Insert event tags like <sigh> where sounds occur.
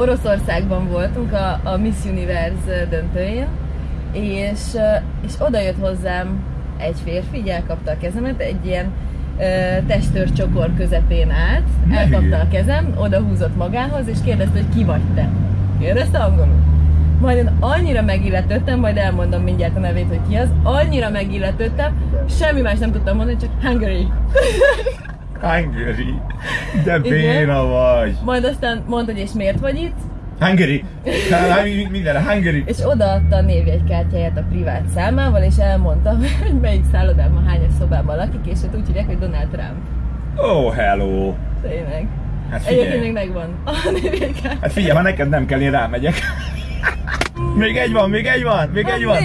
Oroszországban voltunk a, a Miss Universe döntőjén, és, és oda jött hozzám egy férfi, így elkapta a kezemet, egy ilyen testőr csokor közepén állt, elkapta a kezem, oda húzott magához, és kérdezte, hogy ki vagy te. Kérdezte angolul. Majd én annyira megilletődtem, majd elmondom mindjárt a nevét, hogy ki az, annyira megilletődtem, semmi más nem tudtam mondani, csak Hungary. Hungary. De béna vagy. Majd aztán mondta, hogy és miért vagy itt, Hungary! Minden, Hungary! És odaadta a névjegykártyáját a privát számával, és elmondta, <laughs> hogy melyik szállodában, hányas szobában lakik, és hát úgy hívják, hogy Donald Trump. Oh, hello! Tényleg. Hát Egyébként még megvan a névjegykártya. Hát figyelj, ha neked nem kell, én rámegyek. <laughs> még egy van, még egy van, még egy van.